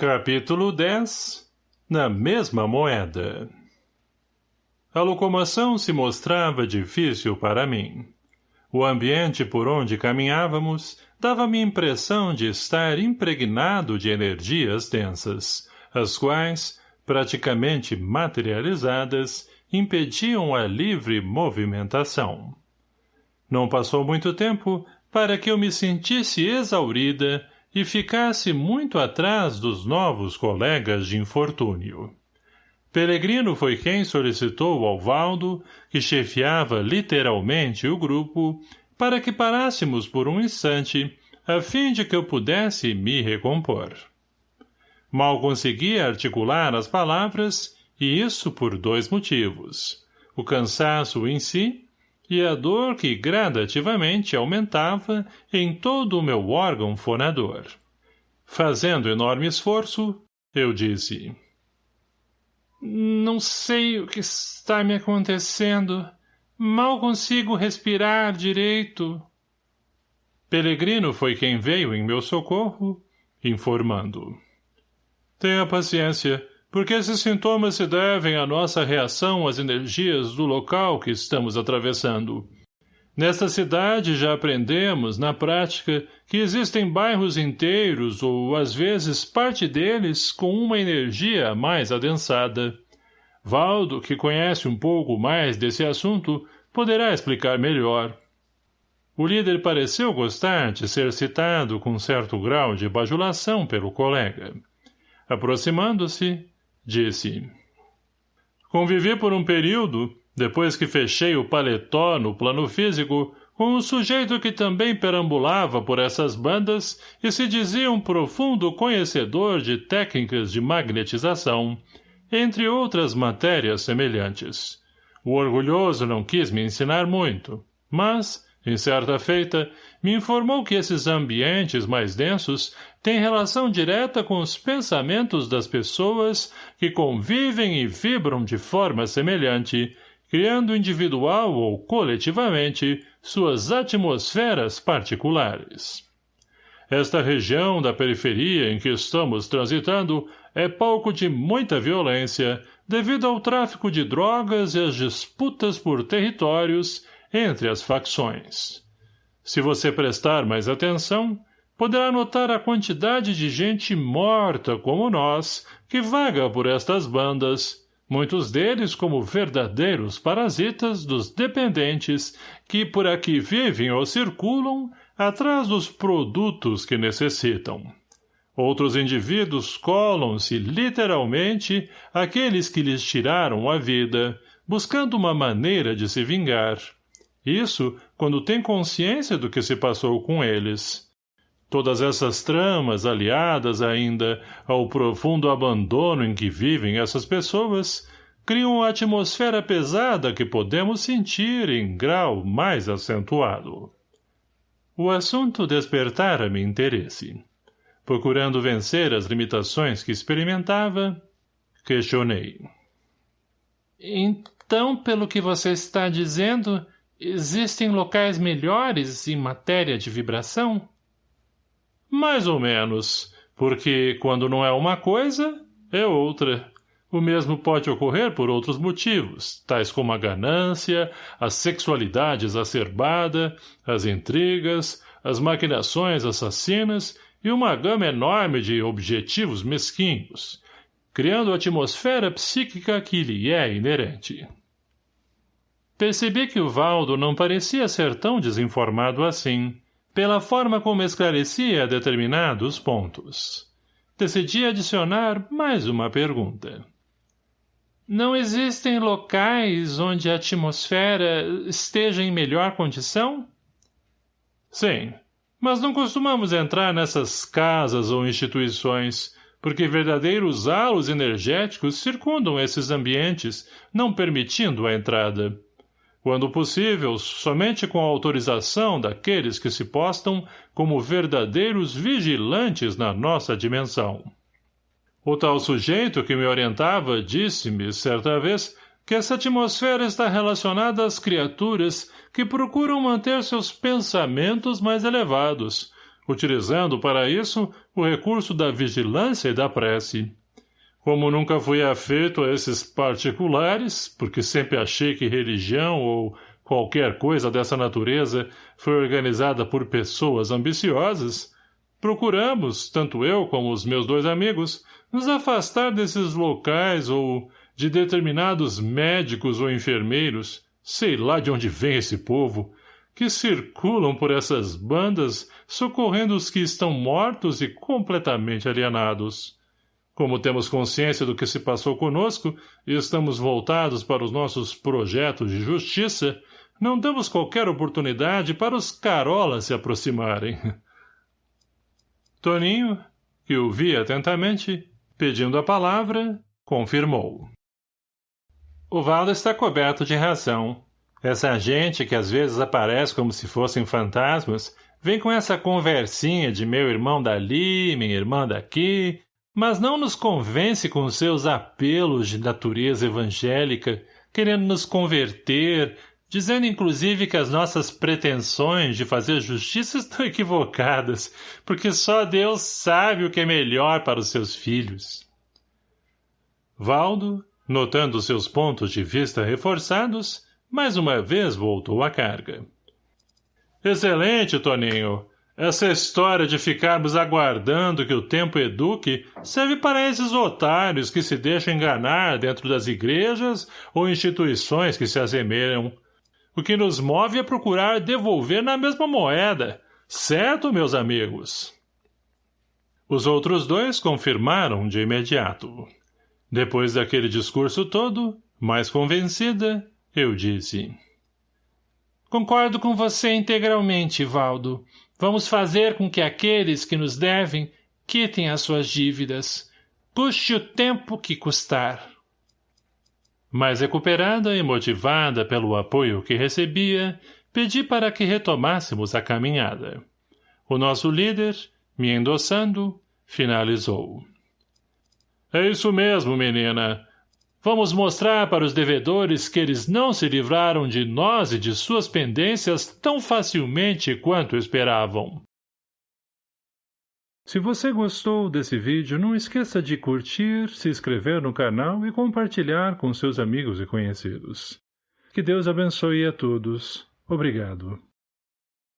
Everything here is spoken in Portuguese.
Capítulo 10 Na mesma moeda A locomoção se mostrava difícil para mim. O ambiente por onde caminhávamos dava-me a impressão de estar impregnado de energias densas, as quais, praticamente materializadas, impediam a livre movimentação. Não passou muito tempo para que eu me sentisse exaurida e ficasse muito atrás dos novos colegas de infortúnio. Pelegrino foi quem solicitou ao Valdo, que chefiava literalmente o grupo, para que parássemos por um instante, a fim de que eu pudesse me recompor. Mal conseguia articular as palavras, e isso por dois motivos. O cansaço em si e a dor que gradativamente aumentava em todo o meu órgão fonador. Fazendo enorme esforço, eu disse... Não sei o que está me acontecendo. Mal consigo respirar direito. Pelegrino foi quem veio em meu socorro, informando. Tenha paciência porque esses sintomas se devem à nossa reação às energias do local que estamos atravessando. Nesta cidade já aprendemos, na prática, que existem bairros inteiros ou, às vezes, parte deles com uma energia mais adensada. Valdo, que conhece um pouco mais desse assunto, poderá explicar melhor. O líder pareceu gostar de ser citado com certo grau de bajulação pelo colega. Aproximando-se, disse. Convivi por um período, depois que fechei o paletó no plano físico, com um sujeito que também perambulava por essas bandas e se dizia um profundo conhecedor de técnicas de magnetização, entre outras matérias semelhantes. O orgulhoso não quis me ensinar muito, mas, em certa feita, me informou que esses ambientes mais densos têm relação direta com os pensamentos das pessoas que convivem e vibram de forma semelhante, criando individual ou coletivamente suas atmosferas particulares. Esta região da periferia em que estamos transitando é palco de muita violência devido ao tráfico de drogas e às disputas por territórios entre as facções. Se você prestar mais atenção, poderá notar a quantidade de gente morta como nós que vaga por estas bandas, muitos deles como verdadeiros parasitas dos dependentes que por aqui vivem ou circulam atrás dos produtos que necessitam. Outros indivíduos colam-se literalmente àqueles que lhes tiraram a vida, buscando uma maneira de se vingar. Isso quando tem consciência do que se passou com eles. Todas essas tramas, aliadas ainda ao profundo abandono em que vivem essas pessoas, criam a atmosfera pesada que podemos sentir em grau mais acentuado. O assunto despertara-me interesse. Procurando vencer as limitações que experimentava, questionei. Então, pelo que você está dizendo, Existem locais melhores em matéria de vibração? Mais ou menos, porque quando não é uma coisa, é outra. O mesmo pode ocorrer por outros motivos, tais como a ganância, a sexualidade exacerbada, as intrigas, as maquinações assassinas e uma gama enorme de objetivos mesquinhos, criando a atmosfera psíquica que lhe é inerente. Percebi que o Valdo não parecia ser tão desinformado assim, pela forma como esclarecia determinados pontos. Decidi adicionar mais uma pergunta. Não existem locais onde a atmosfera esteja em melhor condição? Sim, mas não costumamos entrar nessas casas ou instituições, porque verdadeiros halos energéticos circundam esses ambientes, não permitindo a entrada quando possível, somente com a autorização daqueles que se postam como verdadeiros vigilantes na nossa dimensão. O tal sujeito que me orientava disse-me, certa vez, que essa atmosfera está relacionada às criaturas que procuram manter seus pensamentos mais elevados, utilizando para isso o recurso da vigilância e da prece. Como nunca fui afeito a esses particulares, porque sempre achei que religião ou qualquer coisa dessa natureza foi organizada por pessoas ambiciosas, procuramos, tanto eu como os meus dois amigos, nos afastar desses locais ou de determinados médicos ou enfermeiros, sei lá de onde vem esse povo, que circulam por essas bandas socorrendo os que estão mortos e completamente alienados. Como temos consciência do que se passou conosco e estamos voltados para os nossos projetos de justiça, não damos qualquer oportunidade para os carolas se aproximarem. Toninho, que o via atentamente, pedindo a palavra, confirmou. O Valdo está coberto de razão. Essa gente que às vezes aparece como se fossem fantasmas, vem com essa conversinha de meu irmão dali, minha irmã daqui, mas não nos convence com seus apelos de natureza evangélica, querendo nos converter, dizendo inclusive que as nossas pretensões de fazer justiça estão equivocadas, porque só Deus sabe o que é melhor para os seus filhos. Valdo, notando seus pontos de vista reforçados, mais uma vez voltou à carga. — Excelente, Toninho. Essa história de ficarmos aguardando que o tempo eduque serve para esses otários que se deixam enganar dentro das igrejas ou instituições que se assemelham. O que nos move é procurar devolver na mesma moeda. Certo, meus amigos? Os outros dois confirmaram de imediato. Depois daquele discurso todo, mais convencida, eu disse. Concordo com você integralmente, Valdo. Vamos fazer com que aqueles que nos devem quitem as suas dívidas. Custe o tempo que custar. Mais recuperada e motivada pelo apoio que recebia, pedi para que retomássemos a caminhada. O nosso líder, me endossando, finalizou. É isso mesmo, menina. Vamos mostrar para os devedores que eles não se livraram de nós e de suas pendências tão facilmente quanto esperavam. Se você gostou desse vídeo, não esqueça de curtir, se inscrever no canal e compartilhar com seus amigos e conhecidos. Que Deus abençoe a todos. Obrigado.